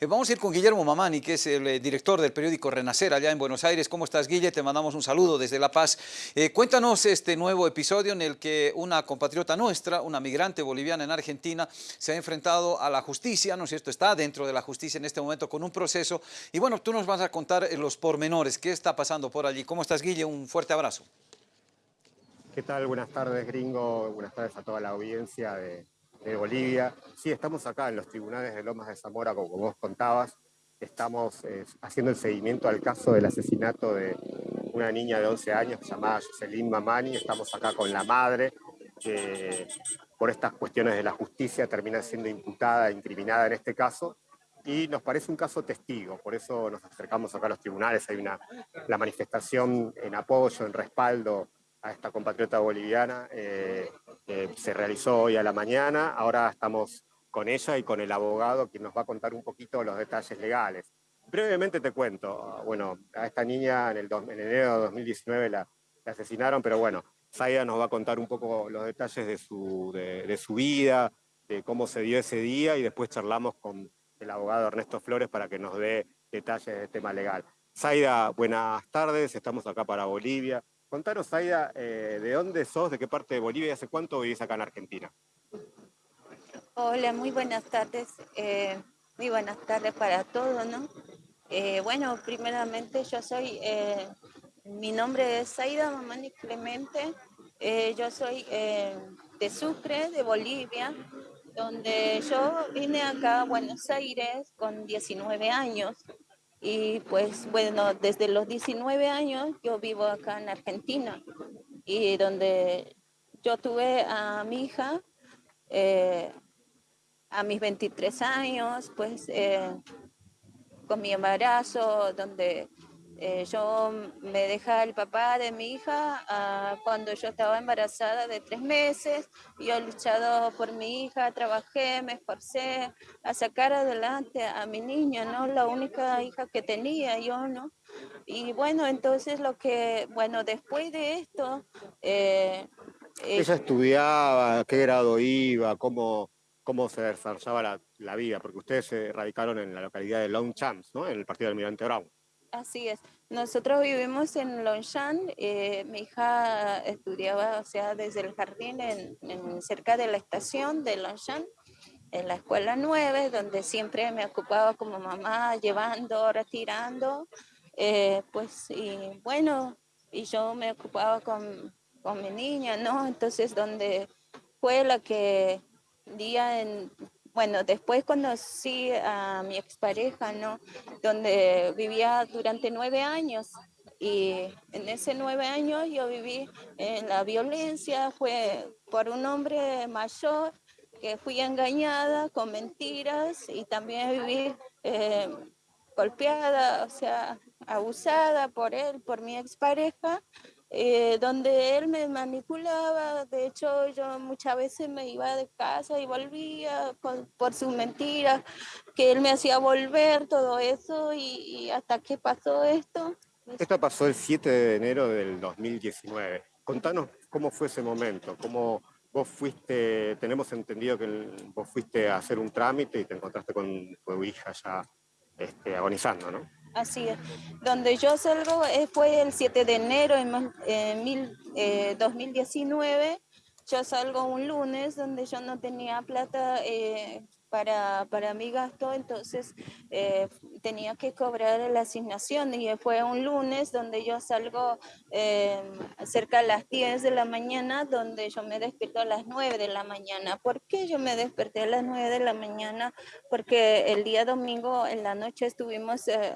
Eh, vamos a ir con Guillermo Mamani, que es el eh, director del periódico Renacer allá en Buenos Aires. ¿Cómo estás, Guille? Te mandamos un saludo desde La Paz. Eh, cuéntanos este nuevo episodio en el que una compatriota nuestra, una migrante boliviana en Argentina, se ha enfrentado a la justicia, ¿no es cierto? Está dentro de la justicia en este momento con un proceso. Y bueno, tú nos vas a contar los pormenores, qué está pasando por allí. ¿Cómo estás, Guille? Un fuerte abrazo. ¿Qué tal? Buenas tardes, gringo. Buenas tardes a toda la audiencia de, de Bolivia. Sí, estamos acá en los tribunales de Lomas de Zamora, como vos contabas. Estamos eh, haciendo el seguimiento al caso del asesinato de una niña de 11 años llamada Jocelyn Mamani. Estamos acá con la madre, que por estas cuestiones de la justicia termina siendo imputada, incriminada en este caso. Y nos parece un caso testigo, por eso nos acercamos acá a los tribunales. Hay una la manifestación en apoyo, en respaldo a esta compatriota boliviana eh, se realizó hoy a la mañana. Ahora estamos con ella y con el abogado que nos va a contar un poquito los detalles legales. Brevemente te cuento, bueno, a esta niña en, el enero de 2019 la, asesinaron, pero bueno, Zaida nos va a contar un poco los detalles de su, de, su vida, de cómo se dio ese día y después charlamos con el abogado Ernesto Flores para que nos dé detalles del tema legal. Zaida, buenas tardes, estamos acá para Bolivia. Contanos, Aida, eh, ¿de dónde sos, de qué parte de Bolivia hace cuánto vivís acá en Argentina? Hola, muy buenas tardes. Eh, muy buenas tardes para todos, ¿no? Eh, bueno, primeramente yo soy, mi nombre es Aida Mamani Clemente, yo soy de Sucre, de Bolivia, donde yo vine acá a Buenos Aires con 19 años. Y pues bueno, desde los 19 años yo vivo acá en Argentina y donde yo tuve a mi hija eh, a mis 23 años, pues eh, con mi embarazo, donde eh, yo me deja el papá de mi hija ah, cuando yo estaba embarazada de tres meses. Yo he luchado por mi hija, trabajé, me esforcé a sacar adelante a mi niña, ¿no? La única hija que tenía yo, ¿no? Y bueno, entonces lo que, bueno, después de esto... Eh, Ella estudiaba, qué grado iba, cómo, cómo se desarrollaba la, la, vida, porque ustedes se radicaron en la localidad de Longchamps, ¿no? En el partido del Almirante Brown. Así es. Nosotros vivimos en Longshan. Eh, mi hija estudiaba, o sea, desde el jardín en, cerca de la estación de Longshan, en la escuela 9, donde siempre me ocupaba como mamá, llevando, retirando. Eh, pues, y bueno, y yo me ocupaba con, con mi niña, ¿no? Entonces, donde fue la que día en bueno, después conocí a mi expareja, ¿no? Donde vivía durante nueve años. Y en ese nueve años yo viví en la violencia, fue por un hombre mayor que fui engañada con mentiras y también viví eh, golpeada, o sea, abusada por él, por mi expareja eh, donde él me manipulaba. De hecho, yo muchas veces me iba de casa y volvía por sus mentiras, que él me hacía volver, todo eso, y, hasta que pasó esto. Esto pasó el 7 de enero del 2019. Contanos cómo fue ese momento, cómo vos fuiste, tenemos entendido que vos fuiste a hacer un trámite y te encontraste con tu hija ya este, agonizando, ¿no? Así es. Donde yo salgo eh, fue el 7 de enero en 2019. Eh, yo salgo un lunes donde yo no tenía plata eh, para, para mi gasto, entonces eh, tenía que cobrar la asignación y fue un lunes donde yo salgo eh, cerca de las 10 de la mañana, donde yo me despierto a las 9 de la mañana. ¿Por qué yo me desperté a las 9 de la mañana? Porque el día domingo en la noche estuvimos eh,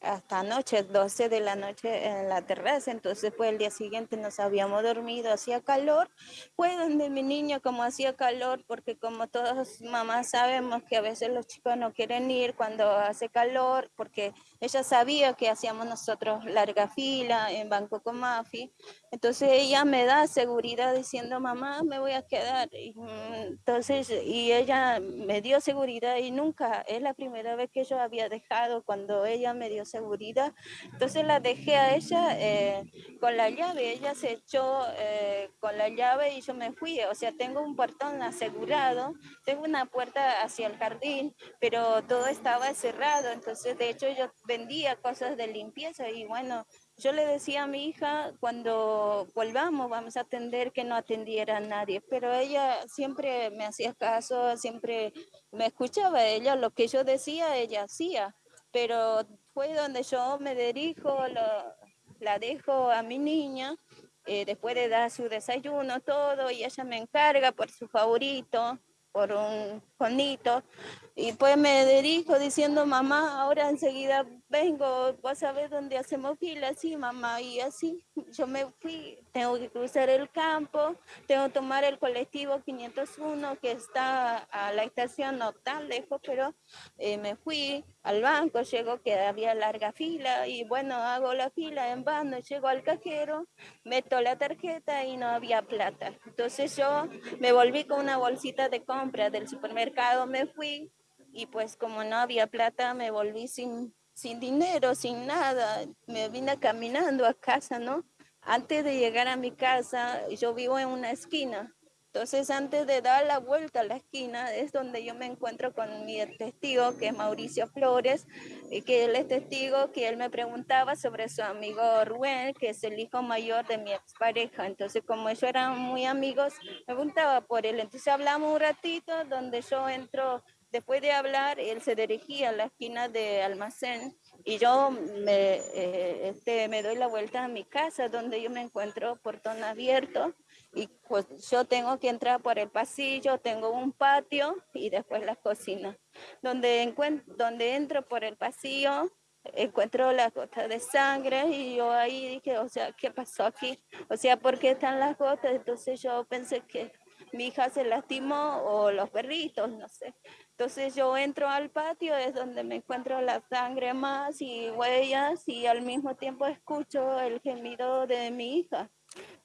hasta anoche, 12 de la noche en la terraza, entonces pues el día siguiente nos habíamos dormido, hacía calor, fue donde mi niña como hacía calor, porque como todas mamás sabemos que a veces los chicos no quieren ir cuando hace calor, porque ella sabía que hacíamos nosotros larga fila en Banco Comafi, Entonces ella me da seguridad diciendo, mamá, me voy a quedar. Y, mm, entonces, y ella me dio seguridad y nunca, es la primera vez que yo había dejado cuando ella me dio seguridad. Entonces la dejé a ella eh, con la llave, ella se echó eh, con la llave y yo me fui. O sea, tengo un portón asegurado, tengo una puerta hacia el jardín, pero todo estaba cerrado. Entonces, de hecho, yo vendía cosas de limpieza y bueno, yo le decía a mi hija, cuando volvamos vamos a atender que no atendiera a nadie, pero ella siempre me hacía caso, siempre me escuchaba ella, lo que yo decía ella hacía, pero fue donde yo me dirijo, la dejo a mi niña, eh, después de dar su desayuno, todo, y ella me encarga por su favorito, por un conito, y pues me dirijo diciendo, mamá, ahora enseguida vengo, a ver dónde hacemos fila, sí, mamá, y así yo me fui, tengo que cruzar el campo, tengo que tomar el colectivo 501 que está a la estación, no tan lejos, pero eh, me fui al banco, llego que había larga fila, y bueno, hago la fila en vano, llego al cajero, meto la tarjeta y no había plata. Entonces yo me volví con una bolsita de compra del supermercado, me fui, y pues como no había plata me volví sin, sin dinero, sin nada, me vine caminando a casa, ¿no? Antes de llegar a mi casa, yo vivo en una esquina, entonces, antes de dar la vuelta a la esquina, es donde yo me encuentro con mi testigo, que es Mauricio Flores, y que él es testigo, que él me preguntaba sobre su amigo Rubén, que es el hijo mayor de mi expareja. Entonces, como ellos eran muy amigos, me preguntaba por él. Entonces, hablamos un ratito, donde yo entro Después de hablar, él se dirigía a la esquina de almacén y yo me, eh, este, me doy la vuelta a mi casa donde yo me encuentro portón abierto y pues yo tengo que entrar por el pasillo, tengo un patio y después la cocina. Donde, donde entro por el pasillo, encuentro las gotas de sangre y yo ahí dije, o sea, ¿qué pasó aquí? O sea, ¿por qué están las gotas? Entonces yo pensé que mi hija se lastimó o los perritos, no sé. Entonces yo entro al patio, es donde me encuentro la sangre más y huellas y al mismo tiempo escucho el gemido de mi hija.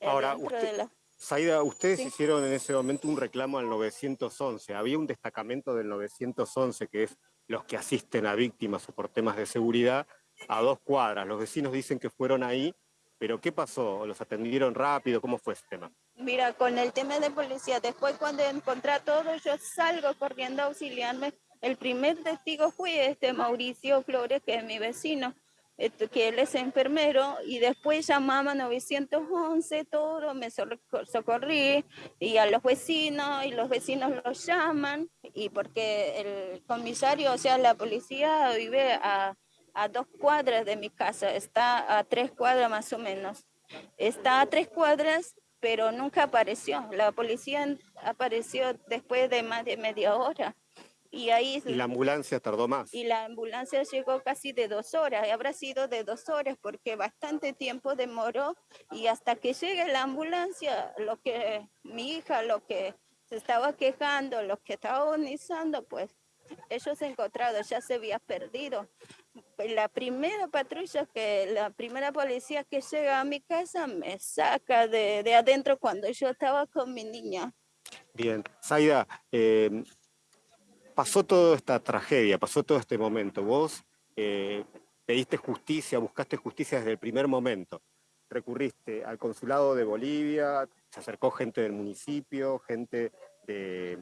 Ahora, usted, Saida, ustedes hicieron en ese momento un reclamo al 911. Había un destacamento del 911 que es los que asisten a víctimas o por temas de seguridad a dos cuadras. Los vecinos dicen que fueron ahí, pero ¿qué pasó? ¿Los atendieron rápido? ¿Cómo fue ese tema? Mira, con el tema de policía, después cuando encontré todo, yo salgo corriendo a auxiliarme. El primer testigo fue este Mauricio Flores, que es mi vecino, este, que él es enfermero, y después llamaba 911, todo, me socorrí, y a los vecinos, y los vecinos los llaman, y porque el comisario, o sea, la policía vive a, a dos cuadras de mi casa, está a tres cuadras más o menos. Está a tres cuadras pero nunca apareció. La policía apareció después de más de media hora. Y ahí... ¿Y la ambulancia tardó más? Y la ambulancia llegó casi de dos horas, habrá sido de dos horas porque bastante tiempo demoró y hasta que llegue la ambulancia, lo que mi hija, lo que se estaba quejando, lo que estaba agonizando, pues ellos encontrados ya se había perdido la primera patrulla, que la primera policía que llega a mi casa me saca de, de adentro cuando yo estaba con mi niña. Bien, Zaida, eh, pasó toda esta tragedia, pasó todo este momento. Vos eh, pediste justicia, buscaste justicia desde el primer momento. Recurriste al consulado de Bolivia, se acercó gente del municipio, gente de,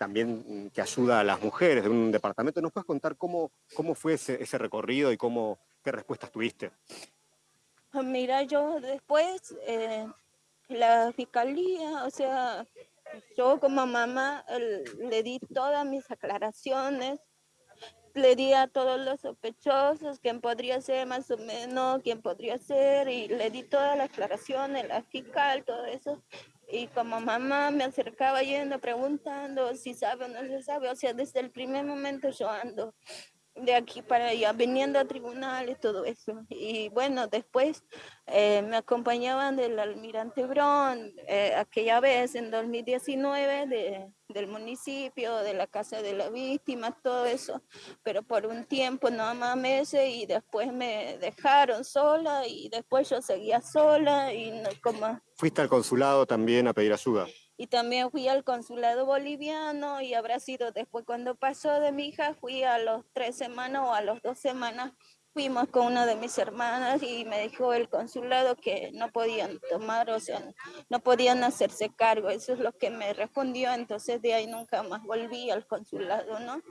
también mm, que ayuda a las mujeres de un departamento. ¿Nos puedes contar cómo, cómo fue ese, ese recorrido y cómo, qué respuestas tuviste? Ah, mira, yo después, eh, la fiscalía, o sea, yo como mamá le di todas mis aclaraciones, le di a todos los sospechosos quién podría ser más o menos, quién podría ser, y le di todas las aclaraciones, la fiscal, todo eso y como mamá me acercaba yendo preguntando si sabe o no se sabe, o sea, desde el primer momento yo ando de aquí para allá, viniendo a tribunales, todo eso. Y bueno, después eh, me acompañaban del almirante Bron, eh, aquella vez en 2019, de, del municipio, de la casa de la víctima, todo eso, pero por un tiempo, nada más meses, y después me dejaron sola, y después yo seguía sola, y no, como... ¿Fuiste al consulado también a pedir ayuda? Y también fui al consulado boliviano y habrá sido después cuando pasó de mi hija, fui a los tres semanas o a los dos semanas, fuimos con una de mis hermanas y me dijo el consulado que no podían tomar, o sea, no podían hacerse cargo, eso es lo que me respondió, entonces de ahí nunca más volví al consulado, ¿no?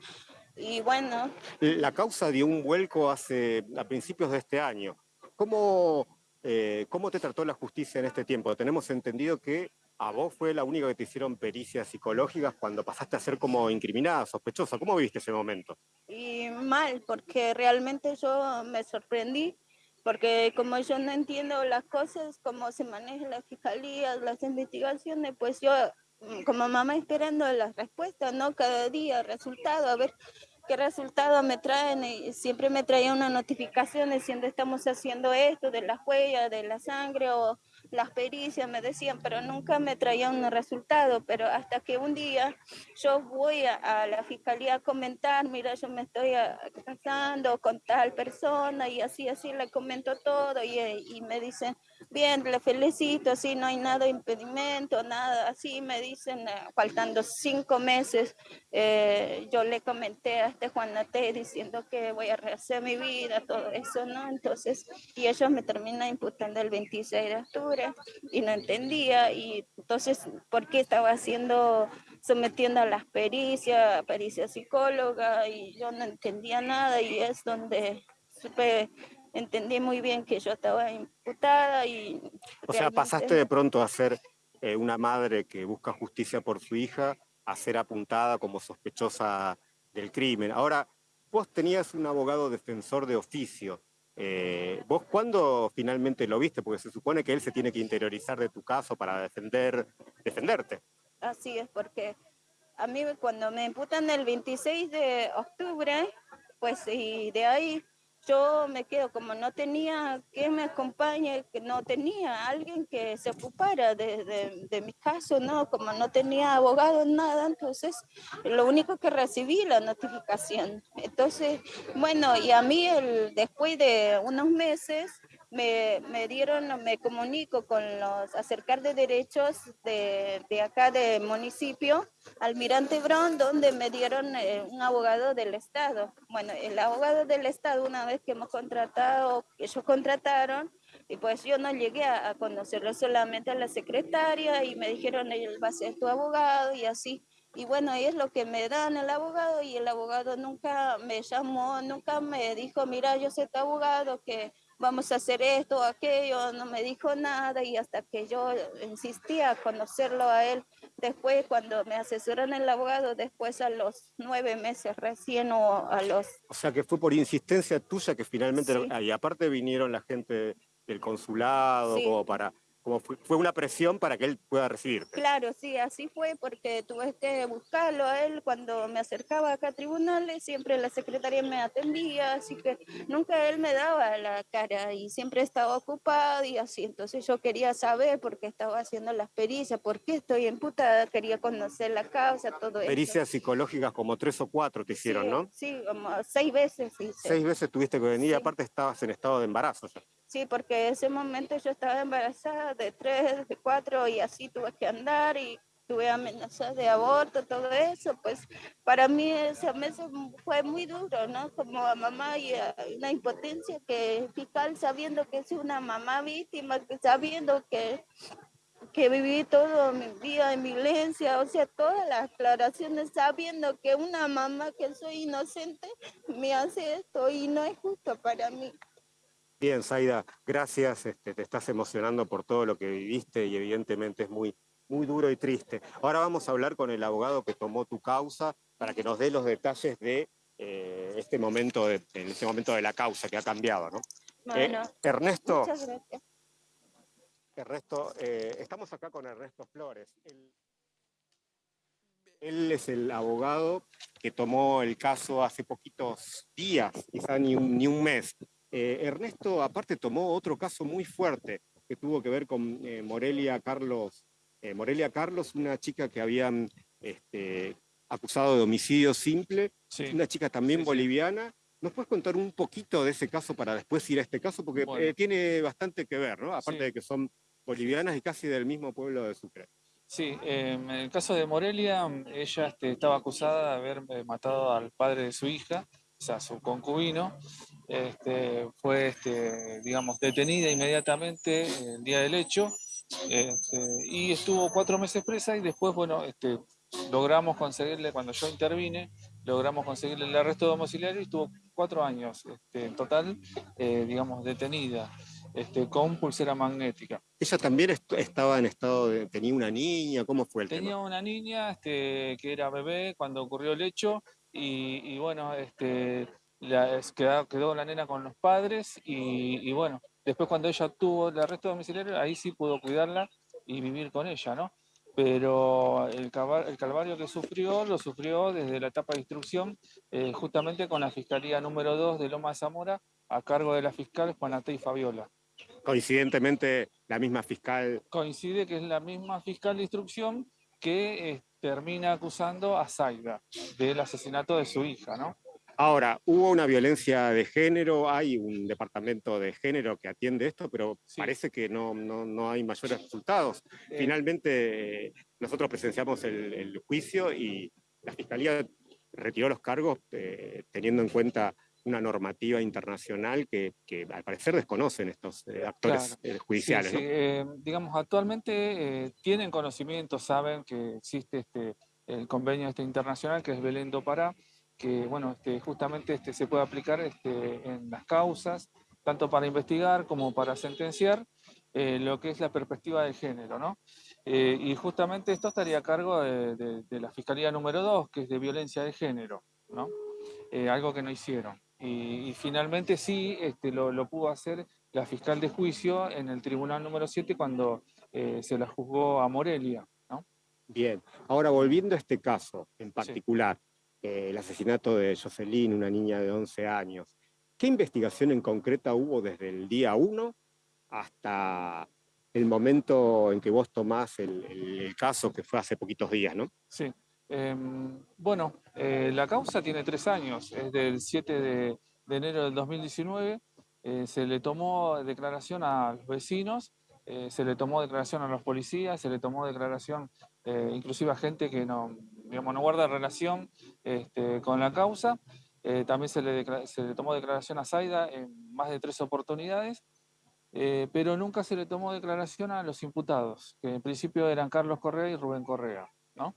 Y bueno. La causa dio un vuelco hace, a principios de este año. ¿Cómo, eh, ¿Cómo te trató la justicia en este tiempo? Tenemos entendido que a vos fue la única que te hicieron pericias psicológicas cuando pasaste a ser como incriminada, sospechosa. ¿Cómo viviste ese momento? Y mal, porque realmente yo me sorprendí, porque como yo no entiendo las cosas, cómo se manejan las fiscalías, las investigaciones, pues yo mm, como mamá esperando las respuestas, ¿no? Cada día, resultado, a ver qué resultado me traen y siempre me traía una notificación diciendo estamos haciendo esto de las huellas, de la sangre o las pericias, me decían, pero nunca me traían un resultado, pero hasta que un día yo voy a, la fiscalía a comentar, mira, yo me estoy casando con tal persona y así, así le comento todo y, me dicen, bien, le felicito, sí, no hay nada impedimento, nada, así me dicen, eh, faltando cinco meses, eh, yo le comenté a este Juan Nate diciendo que voy a rehacer mi vida, todo eso, ¿no? Entonces, y ellos me terminan imputando el 26 de octubre y no entendía, y entonces, ¿por qué estaba haciendo, sometiendo a las pericias, pericia psicóloga, y yo no entendía nada, y es donde supe entendí muy bien que yo estaba imputada y... O sea, pasaste de pronto a ser eh, una madre que busca justicia por su hija a ser apuntada como sospechosa del crimen. Ahora, vos tenías un abogado defensor de oficio. Eh, ¿Vos cuándo finalmente lo viste? Porque se supone que él se tiene que interiorizar de tu caso para defender, defenderte. Así es, porque a mí cuando me imputan el 26 de octubre, pues y de ahí yo me quedo como no tenía que me acompañe, que no tenía alguien que se ocupara de, de, mi caso, ¿no? Como no tenía abogado, nada, entonces lo único que recibí la notificación. Entonces, bueno, y a mí el, después de unos meses me, me, dieron, me comunico con los acercar de derechos de, de acá del municipio, Almirante Brown, donde me dieron eh, un abogado del Estado. Bueno, el abogado del Estado, una vez que hemos contratado, ellos contrataron, y pues yo no llegué a, a conocerlo solamente a la secretaria y me dijeron, él va a ser tu abogado y así. Y bueno, es lo que me dan el abogado y el abogado nunca me llamó, nunca me dijo, mira, yo soy tu abogado, que vamos a hacer esto o aquello, no me dijo nada y hasta que yo insistía a conocerlo a él, después cuando me asesoran el abogado, después a los nueve meses recién o a los... O sea que fue por insistencia tuya que finalmente, y aparte vinieron la gente del consulado como para como fue, una presión para que él pueda recibir. Claro, sí, así fue, porque tuve que buscarlo a él cuando me acercaba acá a tribunales, siempre la secretaria me atendía, así que nunca él me daba la cara y siempre estaba ocupado y así, entonces yo quería saber por qué estaba haciendo las pericias, por qué estoy imputada, quería conocer la causa, todo eso. Pericias psicológicas como tres o cuatro te hicieron, ¿no? Sí, como seis veces. Seis veces tuviste que venir y aparte estabas en estado de embarazo. Ya. Sí, porque en ese momento yo estaba embarazada de tres, de cuatro y así tuve que andar y tuve amenazas de aborto, todo eso, pues para mí ese mes fue muy duro, ¿no? Como mamá y una impotencia que fiscal sabiendo que es una mamá víctima, sabiendo que, que viví toda mi vida en violencia, o sea, todas las aclaraciones sabiendo que una mamá que soy inocente me hace esto y no es justo para mí. Bien, Zaida, gracias. Este, te estás emocionando por todo lo que viviste y evidentemente es muy, muy duro y triste. Ahora vamos a hablar con el abogado que tomó tu causa para que nos dé los detalles de eh, este momento de, en este momento de la causa que ha cambiado, ¿no? Bueno, eh, Ernesto. Muchas gracias. Ernesto, eh, estamos acá con Ernesto Flores. El... Él es el abogado que tomó el caso hace poquitos días, quizá ni un, ni un mes. Eh, Ernesto, aparte, tomó otro caso muy fuerte que tuvo que ver con eh, Morelia Carlos. Eh, Morelia Carlos, una chica que habían este, acusado de homicidio simple, Sí. una chica también Sí, boliviana. ¿Nos puedes contar un poquito de ese caso para después ir a este caso? Porque Bueno. tiene bastante que ver, ¿no? Aparte Sí. de que son bolivianas y casi del mismo pueblo de Sucre. Sí, eh, en el caso de Morelia, ella este, estaba acusada de haber matado al padre de su hija, o sea, su concubino. Este, fue, este, digamos, detenida inmediatamente el día del hecho este, y estuvo cuatro meses presa y después, bueno, este, logramos conseguirle, cuando yo intervine, logramos conseguirle el arresto domiciliario y estuvo cuatro años este, en total, eh, digamos, detenida, este, con pulsera magnética. Ella también est- estaba en estado de... tenía una niña, ¿cómo fue el Tenía tema? una niña este, que era bebé cuando ocurrió el hecho y, y bueno, este, la- quedó, quedó la nena con los padres y, y bueno, después cuando ella tuvo el arresto domiciliario, ahí sí pudo cuidarla y vivir con ella, ¿no? Pero el, el calvario que sufrió, lo sufrió desde la etapa de instrucción, eh, justamente con la Fiscalía número 2 de Loma Zamora, a cargo de la fiscal Juanatey Fabiola. Coincidentemente, la misma fiscal coincide que es la misma fiscal de instrucción que eh, termina acusando a Zaida del asesinato de su hija, ¿no? Ahora, hubo una violencia de género, hay un departamento de género que atiende esto, pero Sí. parece que no, no, no hay mayores resultados. Eh, Finalmente, nosotros presenciamos el, el juicio y la Fiscalía retiró los cargos eh, teniendo en cuenta una normativa internacional que, que al parecer desconocen estos eh, actores Claro. judiciales. sí, ¿no? sí, eh, digamos, actualmente tienen conocimiento, saben que existe este, el convenio este internacional que es Belén do Pará, que bueno, este, justamente este, se puede aplicar este, en las causas, tanto para investigar como para sentenciar eh, lo que es la perspectiva de género, ¿no? Eh, y justamente esto estaría a cargo de, de- de la Fiscalía número 2, que es de violencia de género, ¿no? Eh, algo que no hicieron. Y, y finalmente sí este, lo, lo pudo hacer la fiscal de juicio en el tribunal número 7 cuando eh, se la juzgó a Morelia, ¿no? Bien, ahora volviendo a este caso en particular, eh, el asesinato de Jocelyn, una niña de 11 años, ¿qué investigación en concreta hubo desde el día 1 hasta el momento en que vos tomás el, caso que fue hace poquitos días, ¿no? Sí. Em, bueno, eh, la causa tiene tres años, es del 7 de, enero del 2019. eh, se le tomó declaración a los vecinos, eh, se le tomó declaración a los policías, se le tomó declaración eh, inclusive a gente que no, digamos, no guarda relación este, con la causa. Eh, también se le, se le tomó declaración a Zaida en más de tres oportunidades. eh, pero nunca se le tomó declaración a los imputados, que en principio eran Carlos Correa y Rubén Correa, ¿no?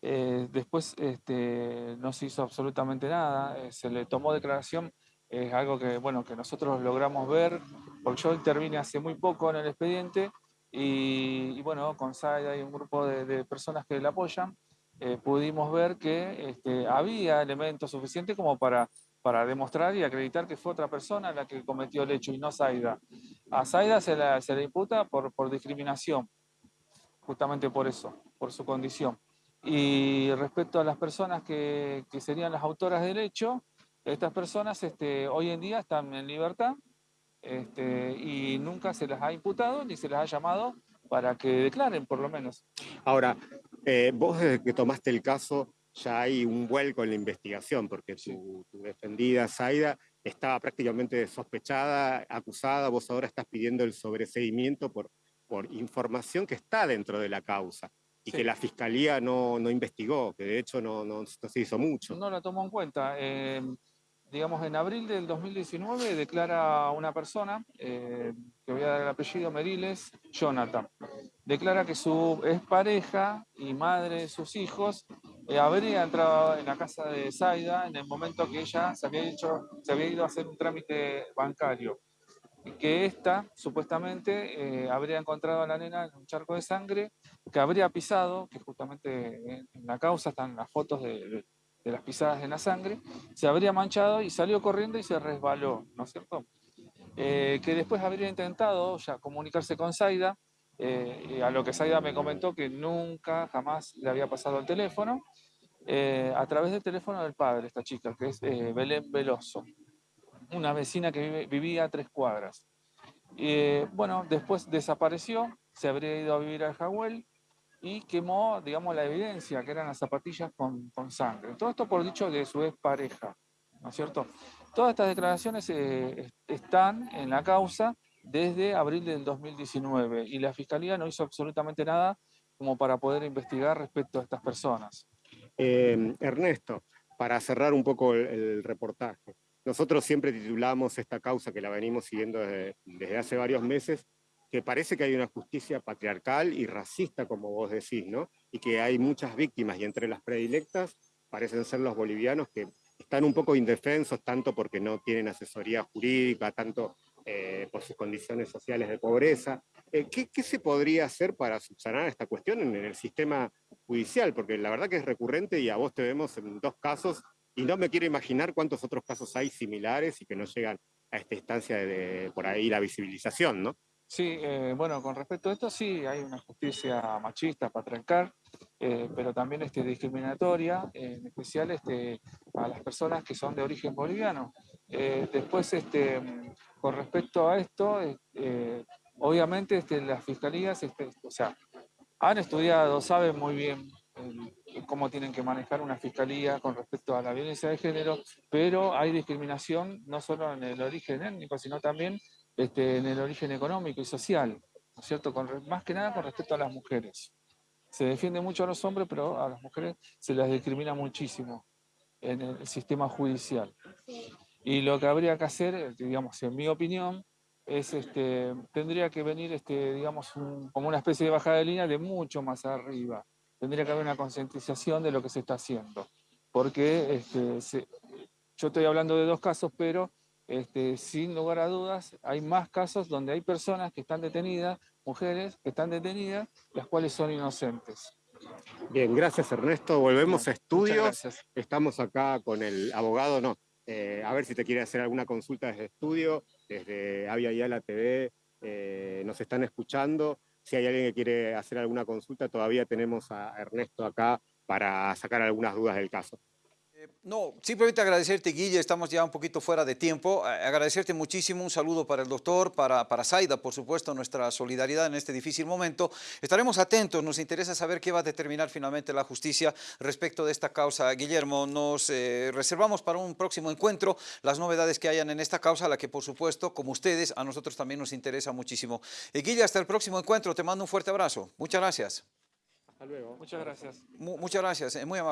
Eh, después este, no se hizo absolutamente nada, se le tomó declaración, es algo que, bueno, que nosotros logramos ver, porque yo intervine hace muy poco en el expediente y, bueno, con Saida y un grupo de, de personas que la apoyan, eh, pudimos ver que este, había elementos suficientes como para, para demostrar y acreditar que fue otra persona la que cometió el hecho y no Saida. A Zaida se, la- se le imputa por, por discriminación, justamente por eso, por su condición. Y respecto a las personas que, que serían las autoras del hecho, estas personas este, hoy en día están en libertad este, y nunca se las ha imputado ni se las ha llamado para que declaren, por lo menos. Ahora, eh, vos desde que tomaste el caso ya hay un vuelco en la investigación, porque Sí. tu, tu defendida, Zaida, estaba prácticamente sospechada, acusada, vos ahora estás pidiendo el sobreseguimiento por, por información que está dentro de la causa y Sí. que la fiscalía no, no investigó, que de hecho no, no- no se hizo mucho. No la tomó en cuenta. Eh, digamos, en abril del 2019 declara una persona, eh, que voy a dar el apellido Meriles, Jonathan. Declara que su es pareja y madre de sus hijos eh, habría entrado en la casa de Zaida en el momento que ella se había, ido a hacer un trámite bancario. Y que esta, supuestamente, eh, habría encontrado a la nena en un charco de sangre, que habría pisado, que justamente en, la causa están las fotos de las pisadas en la sangre, se habría manchado y salió corriendo y se resbaló, ¿no es cierto? Eh, que después habría intentado ya comunicarse con Zaida eh, a lo que Saida me comentó que nunca, jamás le había pasado el teléfono, eh, a través del teléfono del padre, esta chica, que es eh, Belén Veloso, una vecina que vive, vivía a tres cuadras. Y bueno, después desapareció, se habría ido a vivir al Jagüel y quemó, digamos, la evidencia, que eran las zapatillas con, con sangre. Todo esto por dicho de su pareja, ¿no es cierto? Todas estas declaraciones eh, están en la causa desde abril del 2019 y la Fiscalía no hizo absolutamente nada como para poder investigar respecto a estas personas. Eh, Ernesto, para cerrar un poco el, el, reportaje, nosotros siempre titulamos esta causa que la venimos siguiendo desde, desde, hace varios meses, que parece que hay una justicia patriarcal y racista, como vos decís, ¿no? Y que hay muchas víctimas, y entre las predilectas parecen ser los bolivianos que están un poco indefensos, tanto porque no tienen asesoría jurídica, tanto eh, por sus condiciones sociales de pobreza. Eh, ¿qué, ¿qué, se podría hacer para subsanar esta cuestión en, en, el sistema judicial? Porque la verdad que es recurrente y a vos te vemos en dos casos y no me quiero imaginar cuántos otros casos hay similares y que no llegan a esta instancia de, de por ahí la visibilización, ¿no? Sí, eh, bueno, con respecto a esto sí, hay una justicia machista, patriarcal, eh, pero también este, discriminatoria, eh, en especial este, a las personas que son de origen boliviano. Eh, después, este, con respecto a esto, eh, obviamente este, las fiscalías, este, o sea, han estudiado, saben muy bien el, cómo tienen que manejar una fiscalía con respecto a la violencia de género, pero hay discriminación no solo en el origen étnico, sino también este, en el origen económico y social, ¿no es cierto? Más que nada con respecto a las mujeres. Se defiende mucho a los hombres, pero a las mujeres se las discrimina muchísimo en el sistema judicial. Y lo que habría que hacer, digamos, en mi opinión, es este, tendría que venir, este, digamos, un, como una especie de bajada de línea de mucho más arriba. Tendría que haber una concientización de lo que se está haciendo. Porque este, se, yo estoy hablando de dos casos, pero este, sin lugar a dudas, hay más casos donde hay personas que están detenidas, mujeres que están detenidas, las cuales son inocentes. Bien, gracias Ernesto. Volvemos Bien, a estudios. Estamos acá con el abogado, no, eh, a ver si te quiere hacer alguna consulta desde estudio, desde Avia Yala TV, eh, nos están escuchando. Si hay alguien que quiere hacer alguna consulta, todavía tenemos a Ernesto acá para sacar algunas dudas del caso. Eh, no, simplemente agradecerte, Guille, estamos ya un poquito fuera de tiempo. Agradecerte muchísimo, un saludo para el doctor, para, para Zaida, por supuesto, nuestra solidaridad en este difícil momento. Estaremos atentos, nos interesa saber qué va a determinar finalmente la justicia respecto de esta causa. Guillermo, nos eh, reservamos para un próximo encuentro las novedades que hayan en esta causa, la que por supuesto, como ustedes, a nosotros también nos interesa muchísimo. Eh, Guille, hasta el próximo encuentro, te mando un fuerte abrazo. Muchas gracias. Hasta luego. Muchas gracias. M muchas gracias, muy amable.